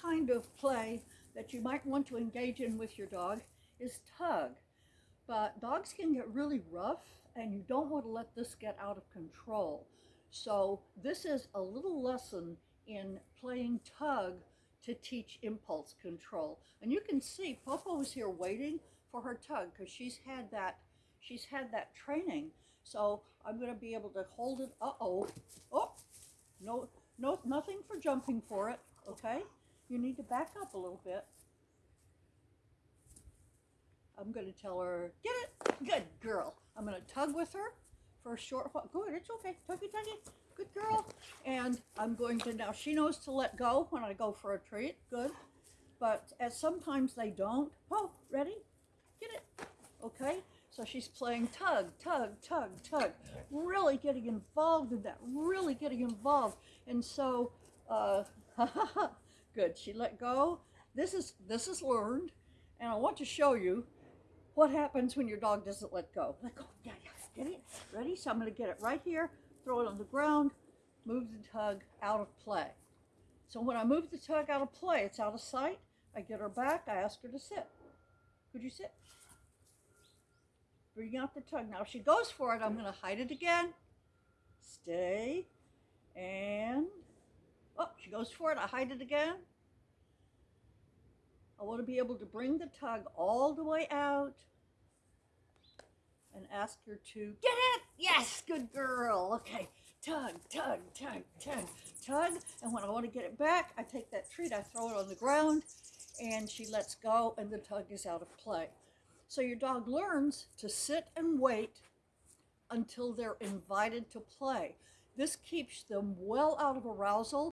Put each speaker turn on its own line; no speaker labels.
kind of play that you might want to engage in with your dog is tug. But dogs can get really rough and you don't want to let this get out of control. So this is a little lesson in playing tug to teach impulse control. And you can see Popo is here waiting for her tug because she's had that she's had that training. So I'm going to be able to hold it. Uh-oh. Oh, no, no, nothing for jumping for it. Okay. You need to back up a little bit. I'm going to tell her, get it. Good girl. I'm going to tug with her for a short while. Good. It's okay. Tuggy, tuggy. Good girl. And I'm going to, now she knows to let go when I go for a treat. Good. But as sometimes they don't. Oh, ready? Get it. Okay. So she's playing tug, tug, tug, tug, really getting involved in that, really getting involved. And so, uh, good, she let go. This is, this is learned. And I want to show you what happens when your dog doesn't let go. Let go, yeah, yeah, get it, ready? So I'm gonna get it right here, throw it on the ground, move the tug out of play. So when I move the tug out of play, it's out of sight. I get her back, I ask her to sit. Could you sit? Bring out the tug. Now, if she goes for it, I'm going to hide it again. Stay. And, goes for it. I hide it again. I want to be able to bring the tug all the way out and ask her to get it. Yes, good girl. Okay, tug, tug, tug, tug, tug. And when I want to get it back, I take that treat, I throw it on the ground, and she lets go, and the tug is out of play. So your dog learns to sit and wait until they're invited to play. This keeps them well out of arousal